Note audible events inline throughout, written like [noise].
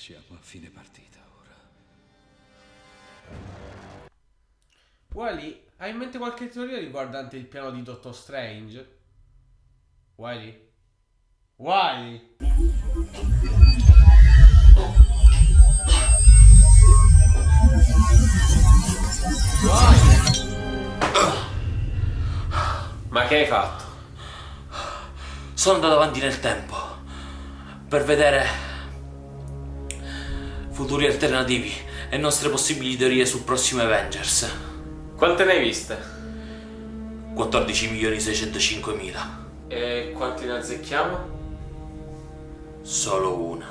Siamo a fine partita ora. Wally, hai in mente qualche teoria riguardante il piano di Doctor Strange? Wally? Wally? Wally? Ma che hai fatto? Sono andato avanti nel tempo per vedere futuri alternativi e nostre possibili teorie sul prossimo Avengers. Quante ne hai viste? 14 milioni 605 mila. E quanti ne azzecchiamo? Solo una.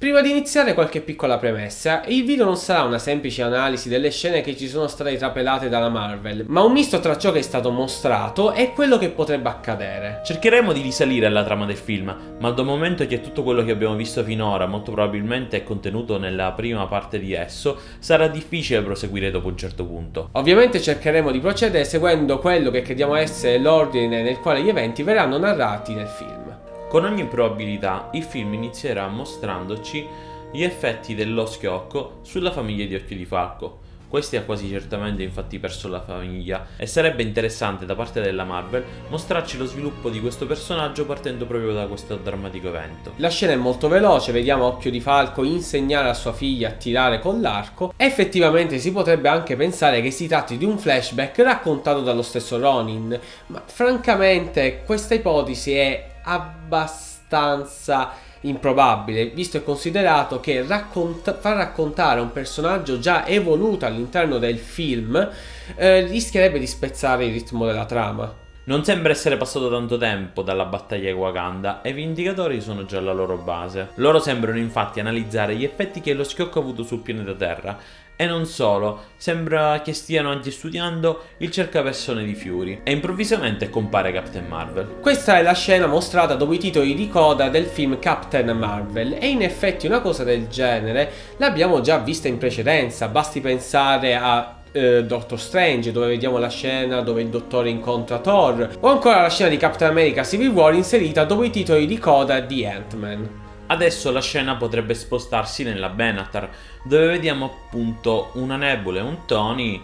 Prima di iniziare qualche piccola premessa, il video non sarà una semplice analisi delle scene che ci sono state trapelate dalla Marvel, ma un misto tra ciò che è stato mostrato e quello che potrebbe accadere. Cercheremo di risalire alla trama del film, ma dal momento che tutto quello che abbiamo visto finora molto probabilmente è contenuto nella prima parte di esso, sarà difficile proseguire dopo un certo punto. Ovviamente cercheremo di procedere seguendo quello che crediamo essere l'ordine nel quale gli eventi verranno narrati nel film. Con ogni probabilità il film inizierà mostrandoci gli effetti dello schiocco sulla famiglia di Occhio di Falco. Questi ha quasi certamente infatti perso la famiglia e sarebbe interessante da parte della Marvel mostrarci lo sviluppo di questo personaggio partendo proprio da questo drammatico evento. La scena è molto veloce, vediamo Occhio di Falco insegnare a sua figlia a tirare con l'arco. Effettivamente si potrebbe anche pensare che si tratti di un flashback raccontato dallo stesso Ronin, ma francamente questa ipotesi è abbastanza improbabile, visto e considerato che racconta far raccontare un personaggio già evoluto all'interno del film eh, rischierebbe di spezzare il ritmo della trama. Non sembra essere passato tanto tempo dalla battaglia di Wakanda e i Vindicatori sono già alla loro base. Loro sembrano infatti analizzare gli effetti che lo schiocco ha avuto sul pianeta Terra e non solo, sembra che stiano anche studiando il cercapersone di Fury e improvvisamente compare Captain Marvel. Questa è la scena mostrata dopo i titoli di coda del film Captain Marvel e in effetti una cosa del genere l'abbiamo già vista in precedenza, basti pensare a eh, Doctor Strange dove vediamo la scena dove il dottore incontra Thor o ancora la scena di Captain America Civil War inserita dopo i titoli di coda di Ant-Man. Adesso la scena potrebbe spostarsi nella Benatar, dove vediamo appunto una Nebula e un Tony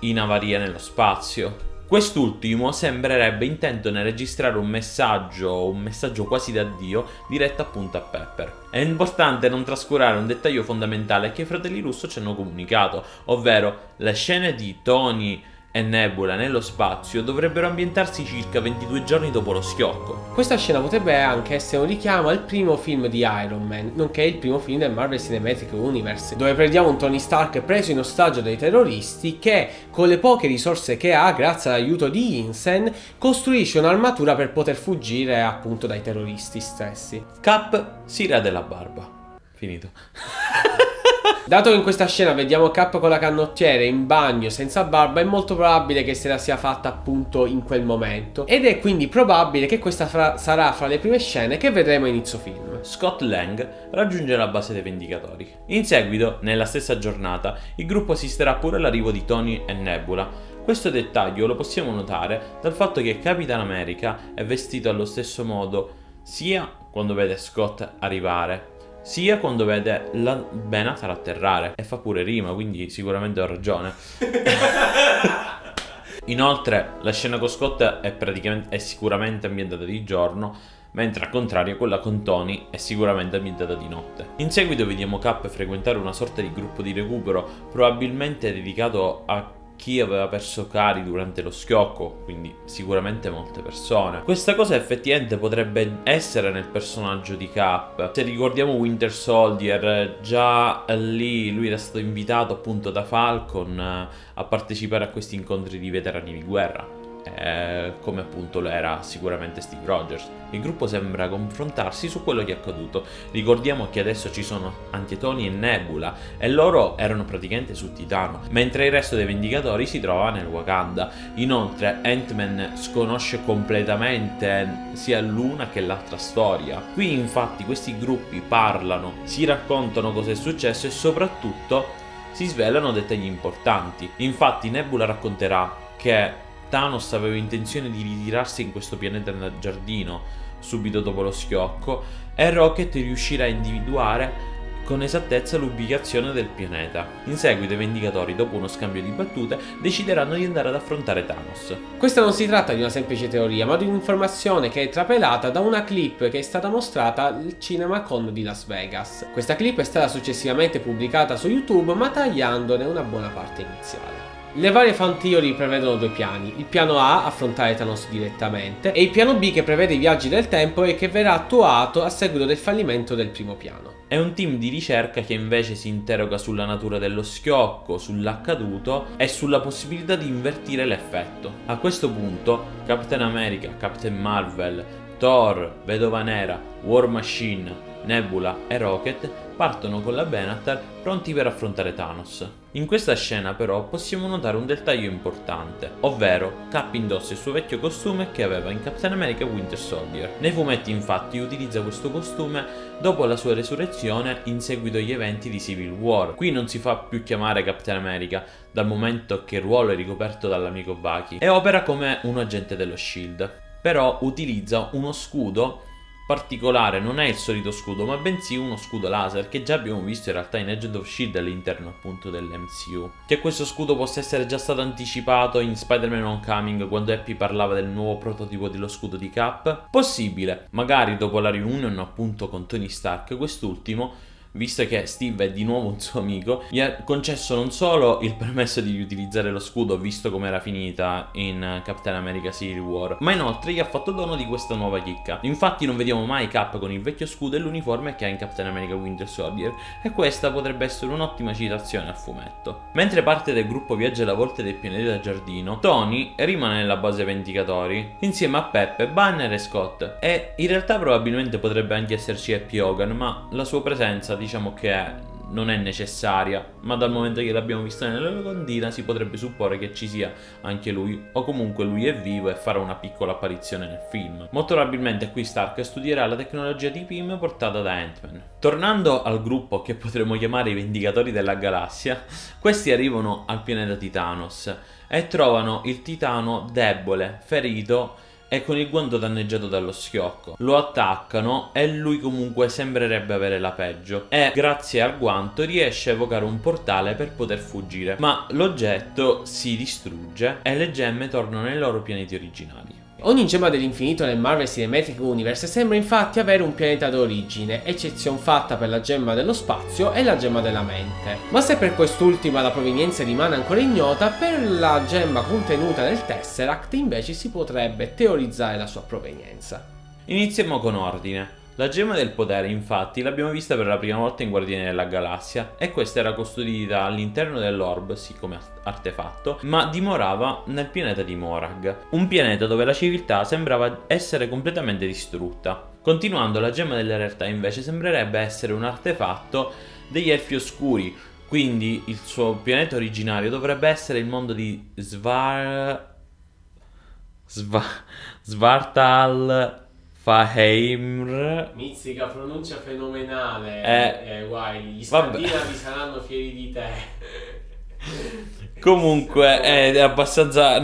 in avaria nello spazio. Quest'ultimo sembrerebbe intento nel registrare un messaggio, un messaggio quasi da Dio, diretto appunto a Pepper. È importante non trascurare un dettaglio fondamentale che i fratelli Russo ci hanno comunicato, ovvero le scene di Tony e Nebula nello spazio dovrebbero ambientarsi circa 22 giorni dopo lo schiocco. Questa scena potrebbe anche essere un richiamo al primo film di Iron Man, nonché il primo film del Marvel Cinematic Universe, dove prendiamo un Tony Stark preso in ostaggio dai terroristi che, con le poche risorse che ha, grazie all'aiuto di Insen, costruisce un'armatura per poter fuggire appunto dai terroristi stessi. Cap si rade la barba. Finito. [laughs] Dato che in questa scena vediamo Cap con la canottiera in bagno senza barba, è molto probabile che se la sia fatta appunto in quel momento. Ed è quindi probabile che questa fra sarà fra le prime scene che vedremo a inizio film. Scott Lang raggiunge la base dei Vendicatori. In seguito, nella stessa giornata, il gruppo assisterà pure all'arrivo di Tony e Nebula, questo dettaglio lo possiamo notare dal fatto che Capitan America è vestito allo stesso modo sia quando vede Scott arrivare sia quando vede la Benatar atterrare e fa pure rima, quindi sicuramente ho ragione. [laughs] Inoltre la scena con Scott è, è sicuramente ambientata di giorno, mentre al contrario quella con Tony è sicuramente ambientata di notte. In seguito vediamo Cap frequentare una sorta di gruppo di recupero, probabilmente dedicato a chi aveva perso cari durante lo schiocco, quindi sicuramente molte persone. Questa cosa effettivamente potrebbe essere nel personaggio di Cap. Se ricordiamo Winter Soldier, già lì lui era stato invitato appunto da Falcon eh, a partecipare a questi incontri di veterani di guerra eh, come appunto lo era sicuramente Steve Rogers. Il gruppo sembra confrontarsi su quello che è accaduto. Ricordiamo che adesso ci sono Antietoni e Nebula e loro erano praticamente su Titano, mentre il resto dei Vendicatori si trova nel Wakanda. Inoltre Ant-Man sconosce completamente sia l'una che l'altra storia. Qui infatti questi gruppi parlano, si raccontano cosa è successo e soprattutto si svelano dettagli importanti. Infatti Nebula racconterà che Thanos aveva intenzione di ritirarsi in questo pianeta nel giardino subito dopo lo schiocco e Rocket riuscirà a individuare con esattezza l'ubicazione del pianeta. In seguito i Vendicatori, dopo uno scambio di battute, decideranno di andare ad affrontare Thanos. Questa non si tratta di una semplice teoria, ma di un'informazione che è trapelata da una clip che è stata mostrata al CinemaCon di Las Vegas. Questa clip è stata successivamente pubblicata su YouTube, ma tagliandone una buona parte iniziale. Le varie fan theory prevedono due piani, il piano A, affrontare Thanos direttamente, e il piano B che prevede i viaggi del tempo e che verrà attuato a seguito del fallimento del primo piano. È un team di ricerca che invece si interroga sulla natura dello schiocco, sull'accaduto e sulla possibilità di invertire l'effetto. A questo punto Captain America, Captain Marvel, Thor, Vedova Nera, War Machine, Nebula e Rocket partono con la Benatar pronti per affrontare Thanos. In questa scena però possiamo notare un dettaglio importante, ovvero Cap indossa il suo vecchio costume che aveva in Captain America Winter Soldier. Nei fumetti infatti utilizza questo costume dopo la sua resurrezione in seguito agli eventi di Civil War. Qui non si fa più chiamare Captain America dal momento che il ruolo è ricoperto dall'amico Bucky e opera come un agente dello SHIELD. Però utilizza uno scudo particolare non è il solito scudo, ma bensì uno scudo laser che già abbiamo visto in realtà in Agent of Shield all'interno appunto dell'MCU. Che questo scudo possa essere già stato anticipato in Spider-Man Homecoming quando Happy parlava del nuovo prototipo dello scudo di Cap? Possibile, magari dopo la reunion appunto con Tony Stark quest'ultimo visto che Steve è di nuovo un suo amico, gli ha concesso non solo il permesso di riutilizzare lo scudo visto come era finita in Captain America Civil War, ma inoltre gli ha fatto dono di questa nuova chicca. Infatti non vediamo mai Cap con il vecchio scudo e l'uniforme che ha in Captain America Winter Soldier e questa potrebbe essere un'ottima citazione al fumetto. Mentre parte del gruppo viaggia alla volta del pianeta giardino, Tony rimane nella base Vendicatori insieme a Peppe, Banner e Scott e in realtà probabilmente potrebbe anche esserci Happy Hogan ma la sua presenza diciamo che non è necessaria, ma dal momento che l'abbiamo vista nella locandina si potrebbe supporre che ci sia anche lui, o comunque lui è vivo e farà una piccola apparizione nel film. Molto probabilmente qui Stark studierà la tecnologia di PIM portata da Ant-Man. Tornando al gruppo che potremmo chiamare i Vendicatori della Galassia, questi arrivano al pianeta Titanos e trovano il Titano debole, ferito e con il guanto danneggiato dallo schiocco. Lo attaccano e lui comunque sembrerebbe avere la peggio e grazie al guanto riesce a evocare un portale per poter fuggire, ma l'oggetto si distrugge e le gemme tornano nei loro pianeti originali. Ogni gemma dell'infinito nel Marvel Cinematic Universe sembra infatti avere un pianeta d'origine, eccezione fatta per la gemma dello spazio e la gemma della mente. Ma se per quest'ultima la provenienza rimane ancora ignota, per la gemma contenuta nel Tesseract invece si potrebbe teorizzare la sua provenienza. Iniziamo con ordine. La gemma del potere infatti l'abbiamo vista per la prima volta in Guardiani della Galassia e questa era custodita all'interno dell'orb, sì come artefatto, ma dimorava nel pianeta di Morag, un pianeta dove la civiltà sembrava essere completamente distrutta. Continuando la gemma della realtà invece sembrerebbe essere un artefatto degli elfi oscuri, quindi il suo pianeta originario dovrebbe essere il mondo di Svar... Sva... Svartal... Faheimr. Mizzica pronuncia fenomenale. Eh, eh, guai, gli vabbè. scandinavi saranno fieri di te. [laughs] Comunque è abbastanza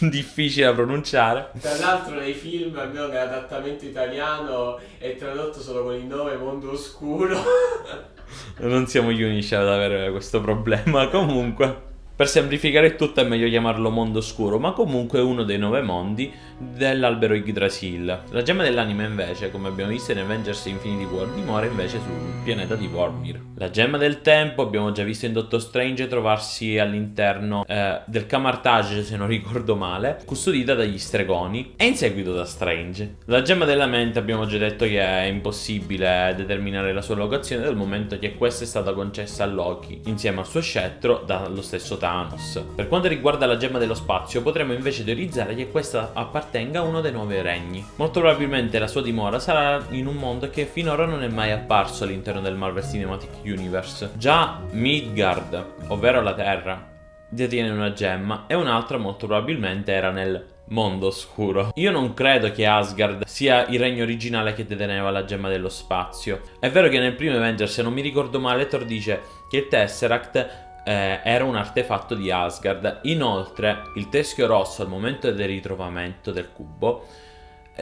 difficile da pronunciare. Tra l'altro nei film, almeno nell'adattamento italiano, è tradotto solo con il nome Mondo Oscuro. [laughs] Non siamo gli unici ad avere questo problema. Comunque, per semplificare tutto è meglio chiamarlo mondo oscuro, ma comunque è uno dei nove mondi dell'albero Yggdrasil. La gemma dell'anima invece, come abbiamo visto in Avengers Infinity War, dimora invece sul pianeta di Vormir. La gemma del tempo abbiamo già visto in Doctor Strange trovarsi all'interno eh, del Camartage, se non ricordo male, custodita dagli stregoni e in seguito da Strange. La gemma della mente abbiamo già detto che è impossibile determinare la sua locazione dal momento che questa è stata concessa a Loki insieme al suo scettro dallo stesso Thanos. Per quanto riguarda la gemma dello spazio potremmo invece teorizzare che questa appartenga a uno dei nuovi regni. Molto probabilmente la sua dimora sarà in un mondo che finora non è mai apparso all'interno del Marvel Cinematic Universe. Già Midgard, ovvero la Terra, detiene una gemma e un'altra molto probabilmente era nel mondo oscuro. Io non credo che Asgard sia il regno originale che deteneva la gemma dello spazio. È vero che nel primo Avengers, se non mi ricordo male, Thor dice che il Tesseract eh, era un artefatto di Asgard. Inoltre, il teschio rosso al momento del ritrovamento del cubo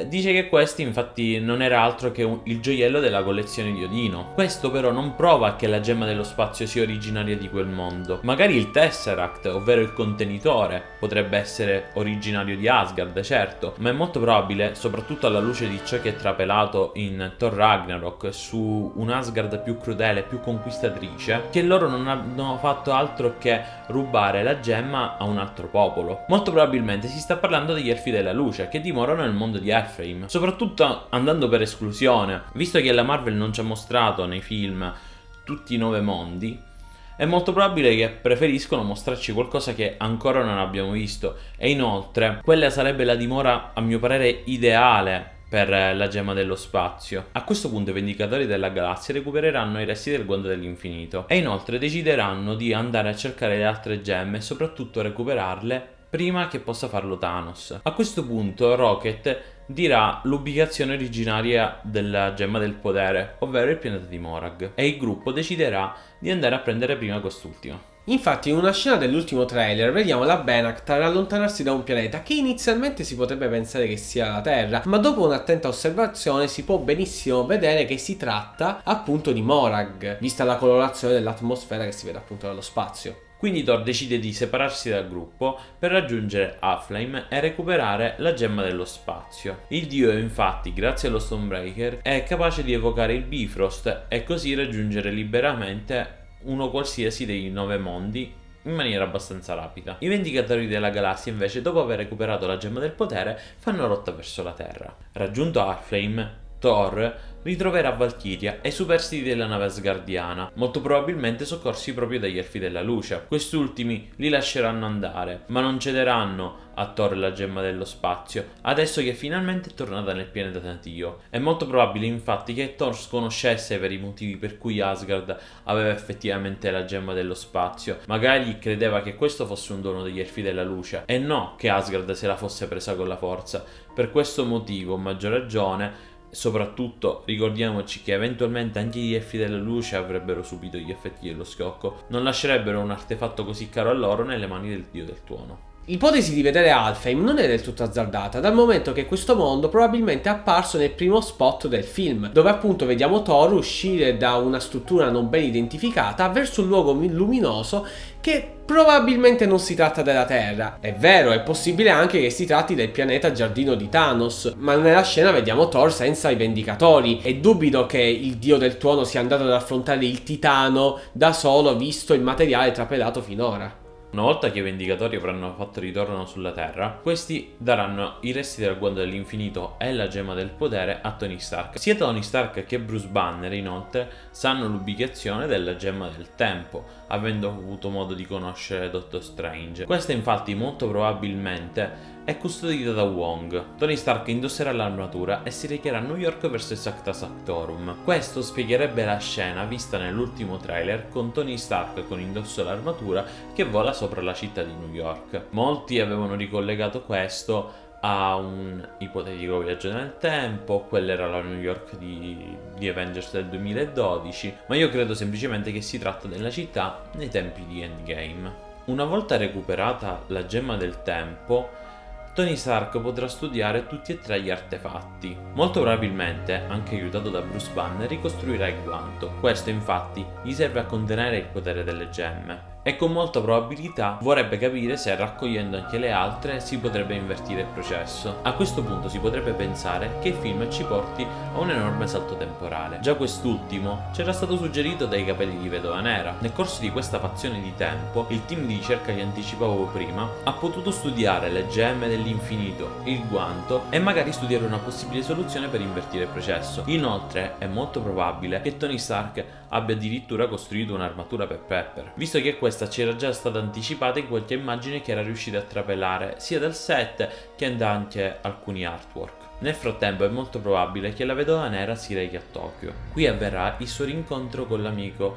Dice che questo infatti non era altro che un, il gioiello della collezione di Odino. Questo però non prova che la gemma dello spazio sia originaria di quel mondo. Magari il Tesseract, ovvero il contenitore, potrebbe essere originario di Asgard, certo, ma è molto probabile, soprattutto alla luce di ciò che è trapelato in Thor Ragnarok su un Asgard più crudele, più conquistatrice, che loro non hanno fatto altro che rubare la gemma a un altro popolo. Molto probabilmente si sta parlando degli Elfi della Luce, che dimorano nel mondo di Asgard Warframe, soprattutto andando per esclusione, visto che la Marvel non ci ha mostrato nei film tutti i nove mondi, è molto probabile che preferiscono mostrarci qualcosa che ancora non abbiamo visto e inoltre quella sarebbe la dimora a mio parere ideale per la gemma dello spazio. A questo punto i Vendicatori della Galassia recupereranno i resti del guanto dell'infinito e inoltre decideranno di andare a cercare le altre gemme e soprattutto recuperarle prima che possa farlo Thanos. A questo punto Rocket dirà l'ubicazione originaria della gemma del potere, ovvero il pianeta di Morag, e il gruppo deciderà di andare a prendere prima quest'ultimo. Infatti in una scena dell'ultimo trailer vediamo la Benactar allontanarsi da un pianeta che inizialmente si potrebbe pensare che sia la Terra, ma dopo un'attenta osservazione si può benissimo vedere che si tratta appunto di Morag, vista la colorazione dell'atmosfera che si vede appunto dallo spazio. Quindi Thor decide di separarsi dal gruppo per raggiungere Aflame e recuperare la gemma dello spazio. Il dio infatti, grazie allo Stonebreaker, è capace di evocare il Bifrost e così raggiungere liberamente uno qualsiasi dei nove mondi in maniera abbastanza rapida. I Vendicatori della Galassia invece, dopo aver recuperato la gemma del potere, fanno rotta verso la Terra. Raggiunto Aflame, Thor ritroverà Valkyria e i superstiti della nave asgardiana, molto probabilmente soccorsi proprio dagli Elfi della Luce. Quest'ultimi li lasceranno andare, ma non cederanno a Thor la gemma dello spazio, adesso che finalmente è tornata nel pianeta natio. È molto probabile infatti che Thor sconoscesse i veri motivi per cui Asgard aveva effettivamente la gemma dello spazio, magari credeva che questo fosse un dono degli Elfi della Luce, e no che Asgard se la fosse presa con la forza. Per questo motivo, maggior ragione, soprattutto ricordiamoci che eventualmente anche gli elfi della luce avrebbero subito gli effetti dello scocco, non lascerebbero un artefatto così caro a loro nelle mani del dio del tuono. L'ipotesi di vedere Alfheim non è del tutto azzardata, dal momento che questo mondo probabilmente è apparso nel primo spot del film, dove appunto vediamo Thor uscire da una struttura non ben identificata verso un luogo luminoso che probabilmente non si tratta della Terra. È vero, è possibile anche che si tratti del pianeta giardino di Thanos, ma nella scena vediamo Thor senza i Vendicatori e dubito che il dio del tuono sia andato ad affrontare il Titano da solo visto il materiale trapelato finora. Una volta che i Vendicatori avranno fatto ritorno sulla Terra, questi daranno i resti del guanto dell'infinito e la gemma del potere a Tony Stark. Sia Tony Stark che Bruce Banner, inoltre, sanno l'ubicazione della gemma del tempo, avendo avuto modo di conoscere Doctor Strange. Questa infatti molto probabilmente è custodita da Wong. Tony Stark indosserà l'armatura e si recherà a New York verso il Sacta Sactorum. Questo spiegherebbe la scena vista nell'ultimo trailer con Tony Stark con indosso l'armatura che vola sopra la città di New York. Molti avevano ricollegato questo a un ipotetico viaggio nel tempo, quella era la New York di, di, Avengers del 2012, ma io credo semplicemente che si tratta della città nei tempi di Endgame. Una volta recuperata la gemma del tempo, Tony Stark potrà studiare tutti e tre gli artefatti. Molto probabilmente, anche aiutato da Bruce Banner, ricostruirà il guanto. Questo infatti gli serve a contenere il potere delle gemme e con molta probabilità vorrebbe capire se raccogliendo anche le altre si potrebbe invertire il processo. A questo punto si potrebbe pensare che il film ci porti a un enorme salto temporale. Già quest'ultimo c'era stato suggerito dai capelli di Vedova Nera. Nel corso di questa fazione di tempo, il team di ricerca che anticipavo prima ha potuto studiare le gemme dell'infinito, il guanto e magari studiare una possibile soluzione per invertire il processo. Inoltre è molto probabile che Tony Stark abbia addirittura costruito un'armatura per Pepper, visto che questa c'era già stata anticipata in qualche immagine che era riuscita a trapelare sia dal set che da anche alcuni artwork. Nel frattempo è molto probabile che la vedova nera si rechi a Tokyo. Qui avverrà il suo rincontro con l'amico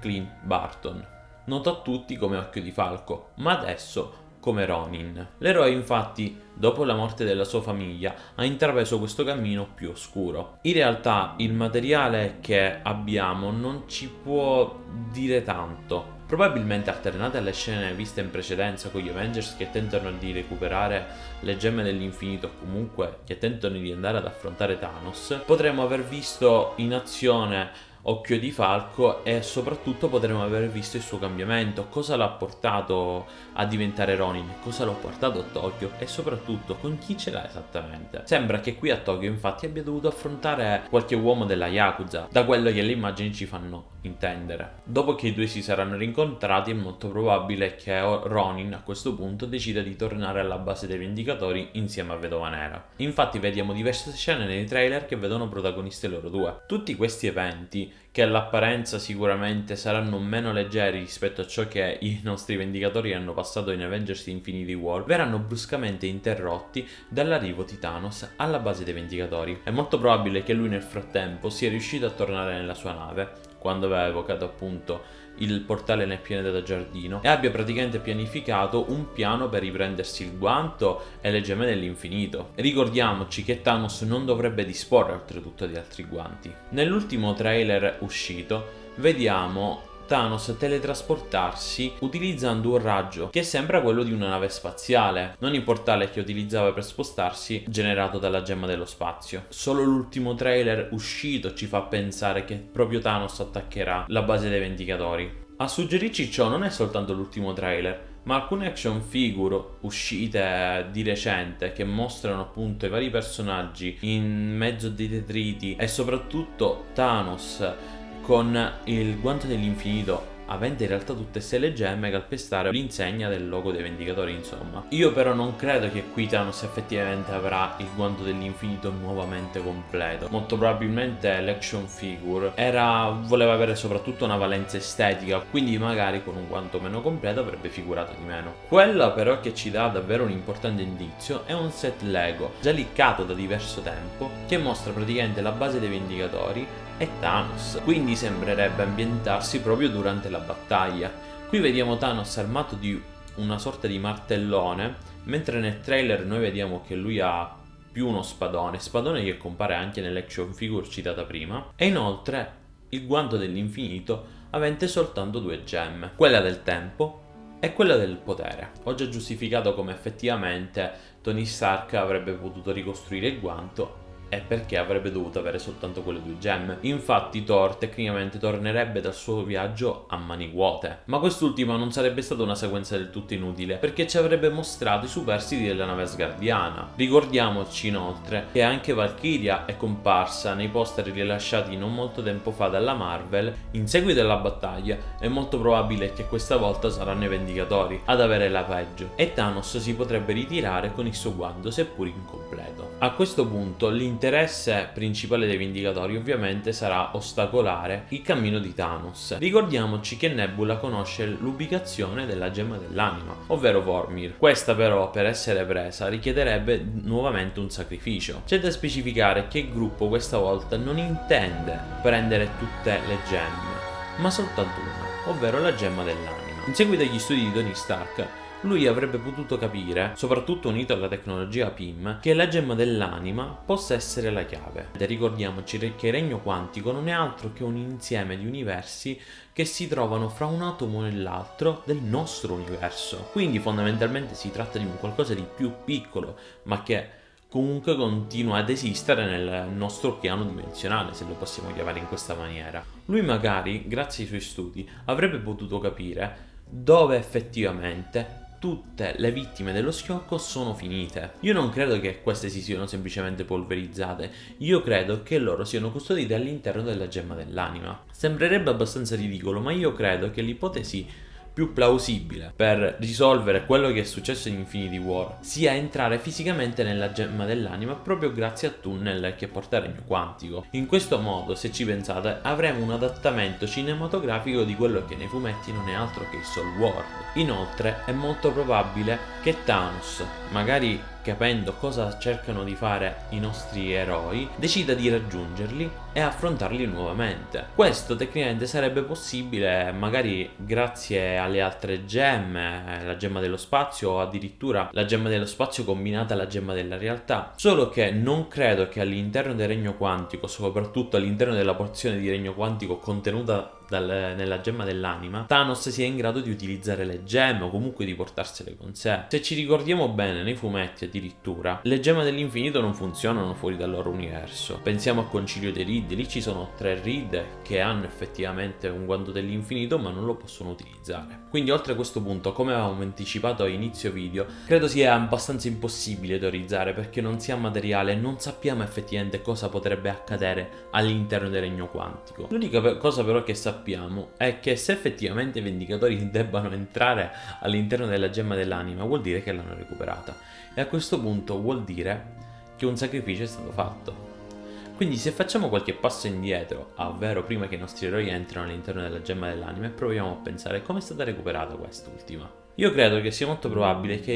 Clint Barton, noto a tutti come Occhio di Falco, ma adesso come Ronin. L'eroe infatti, dopo la morte della sua famiglia, ha intrapreso questo cammino più oscuro. In realtà il materiale che abbiamo non ci può dire tanto, probabilmente alternate alle scene viste in precedenza con gli Avengers che tentano di recuperare le gemme dell'infinito o comunque che tentano di andare ad affrontare Thanos, potremmo aver visto in azione Occhio di Falco e soprattutto potremmo aver visto il suo cambiamento, cosa l'ha portato a diventare Ronin, cosa l'ha portato a Tokyo e soprattutto con chi ce l'ha esattamente. Sembra che qui a Tokyo infatti abbia dovuto affrontare qualche uomo della Yakuza, da quello che le immagini ci fanno intendere. Dopo che i due si saranno rincontrati è molto probabile che Ronin a questo punto decida di tornare alla base dei Vendicatori insieme a Vedova Nera. Infatti vediamo diverse scene nei trailer che vedono protagonisti loro due. Tutti questi eventi che all'apparenza sicuramente saranno meno leggeri rispetto a ciò che i nostri Vendicatori hanno passato in Avengers Infinity War, verranno bruscamente interrotti dall'arrivo di Thanos alla base dei Vendicatori. È molto probabile che lui nel frattempo sia riuscito a tornare nella sua nave, quando aveva evocato appunto il portale nel pianeta giardino e abbia praticamente pianificato un piano per riprendersi il guanto e le gemme dell'infinito. Ricordiamoci che Thanos non dovrebbe disporre oltretutto di altri guanti. Nell'ultimo trailer uscito vediamo Thanos teletrasportarsi utilizzando un raggio che sembra quello di una nave spaziale, non il portale che utilizzava per spostarsi generato dalla gemma dello spazio. Solo l'ultimo trailer uscito ci fa pensare che proprio Thanos attaccherà la base dei Vendicatori. A suggerirci ciò non è soltanto l'ultimo trailer, ma alcune action figure uscite di recente che mostrano appunto i vari personaggi in mezzo dei detriti e soprattutto Thanos con il guanto dell'infinito avente in realtà tutte ste le gemme calpestare l'insegna del logo dei Vendicatori insomma. Io però non credo che qui Thanos effettivamente avrà il guanto dell'infinito nuovamente completo. Molto probabilmente l'action figure era, voleva avere soprattutto una valenza estetica, quindi magari con un guanto meno completo avrebbe figurato di meno. Quella però che ci dà davvero un importante indizio è un set Lego, già liccato da diverso tempo, che mostra praticamente la base dei Vendicatori e Thanos, quindi sembrerebbe ambientarsi proprio durante la battaglia. Qui vediamo Thanos armato di una sorta di martellone, mentre nel trailer noi vediamo che lui ha più uno spadone, spadone che compare anche nell'action figure citata prima, e inoltre il guanto dell'infinito avente soltanto due gemme, quella del tempo e quella del potere. Ho già giustificato come effettivamente Tony Stark avrebbe potuto ricostruire il guanto è perché avrebbe dovuto avere soltanto quelle due gemme. Infatti Thor tecnicamente tornerebbe dal suo viaggio a mani vuote. Ma quest'ultima non sarebbe stata una sequenza del tutto inutile, perché ci avrebbe mostrato i superstiti della nave asgardiana. Ricordiamoci inoltre che anche Valkyria è comparsa nei poster rilasciati non molto tempo fa dalla Marvel in seguito alla battaglia è molto probabile che questa volta saranno i Vendicatori ad avere la peggio e Thanos si potrebbe ritirare con il suo guanto seppur incompleto. A questo punto l'interno L'interesse principale dei Vendicatori ovviamente sarà ostacolare il cammino di Thanos. Ricordiamoci che Nebula conosce l'ubicazione della gemma dell'anima, ovvero Vormir. Questa però per essere presa richiederebbe nuovamente un sacrificio. C'è da specificare che il gruppo questa volta non intende prendere tutte le gemme, ma soltanto una, ovvero la gemma dell'anima. In seguito agli studi di Tony Stark, lui avrebbe potuto capire, soprattutto unito alla tecnologia PIM, che la gemma dell'anima possa essere la chiave. E ricordiamoci che il regno quantico non è altro che un insieme di universi che si trovano fra un atomo e l'altro del nostro universo. Quindi fondamentalmente si tratta di un qualcosa di più piccolo, ma che comunque continua ad esistere nel nostro piano dimensionale, se lo possiamo chiamare in questa maniera. Lui magari, grazie ai suoi studi, avrebbe potuto capire dove effettivamente tutte le vittime dello schiocco sono finite. Io non credo che queste si siano semplicemente polverizzate, io credo che loro siano custodite all'interno della gemma dell'anima. Sembrerebbe abbastanza ridicolo, ma io credo che l'ipotesi più plausibile per risolvere quello che è successo in Infinity War sia entrare fisicamente nella gemma dell'anima proprio grazie a tunnel che porta il regno quantico. In questo modo, se ci pensate, avremo un adattamento cinematografico di quello che nei fumetti non è altro che il Soul World. Inoltre è molto probabile che Thanos, magari capendo cosa cercano di fare i nostri eroi, decida di raggiungerli e affrontarli nuovamente. Questo tecnicamente sarebbe possibile magari grazie alle altre gemme, la gemma dello spazio o addirittura la gemma dello spazio combinata alla gemma della realtà, solo che non credo che all'interno del regno quantico, soprattutto all'interno della porzione di regno quantico contenuta dal, nella gemma dell'anima, Thanos sia in grado di utilizzare le gemme o comunque di portarsele con sé. Se ci ricordiamo bene, nei fumetti addirittura, le gemme dell'infinito non funzionano fuori dal loro universo. Pensiamo al concilio dei Reed, lì ci sono tre Reed che hanno effettivamente un guanto dell'infinito ma non lo possono utilizzare. Quindi oltre a questo punto, come avevamo anticipato a inizio video, credo sia abbastanza impossibile teorizzare perché non si ha materiale e non sappiamo effettivamente cosa potrebbe accadere all'interno del regno quantico. L'unica cosa però che sappiamo sappiamo è che se effettivamente i Vendicatori [laughs] debbano entrare all'interno della gemma dell'anima vuol dire che l'hanno recuperata e a questo punto vuol dire che un sacrificio è stato fatto. Quindi se facciamo qualche passo indietro, ovvero prima che i nostri eroi entrino all'interno della gemma dell'anima e proviamo a pensare come è stata recuperata quest'ultima. Io credo che sia molto probabile che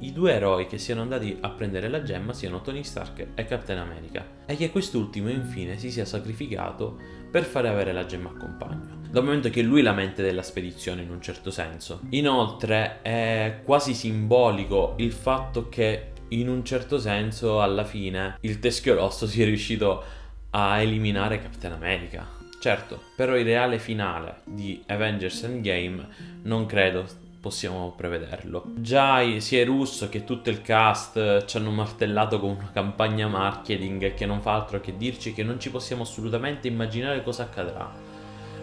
i, due eroi che siano andati a prendere la gemma siano Tony Stark e Captain America e che quest'ultimo infine si sia sacrificato per fare avere la gemma a compagno. Dal momento che lui è la mente della spedizione in un certo senso. Inoltre è quasi simbolico il fatto che in un certo senso alla fine il teschio rosso sia riuscito a eliminare Captain America. Certo, però il reale finale di Avengers Endgame non credo possiamo prevederlo. Già sia Russo che tutto il cast ci hanno martellato con una campagna marketing che non fa altro che dirci che non ci possiamo assolutamente immaginare cosa accadrà.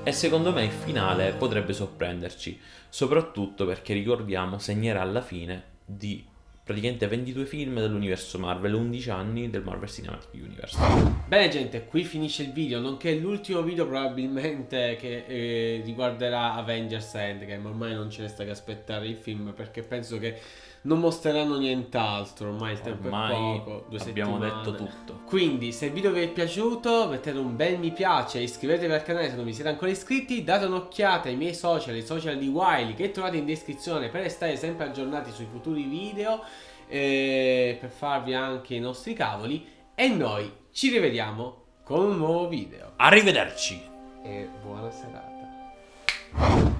E secondo me il finale potrebbe sorprenderci, soprattutto perché ricordiamo segnerà la fine di praticamente 22 film dell'universo Marvel, 11 anni del Marvel Cinematic Universe. Bene gente, qui finisce il video, nonché l'ultimo video probabilmente che eh, riguarderà Avengers Endgame, ormai non ci resta che aspettare il film perché penso che non mostreranno nient'altro, ormai il tempo ormai è poco, due abbiamo settimane. detto tutto. Quindi se il video vi è piaciuto mettete un bel mi piace, iscrivetevi al canale se non vi siete ancora iscritti, date un'occhiata ai miei social, i social di Wiley che trovate in descrizione per restare sempre aggiornati sui futuri video, eh, per farvi anche i nostri cavoli e noi ci rivediamo con un nuovo video. Arrivederci! E buona serata.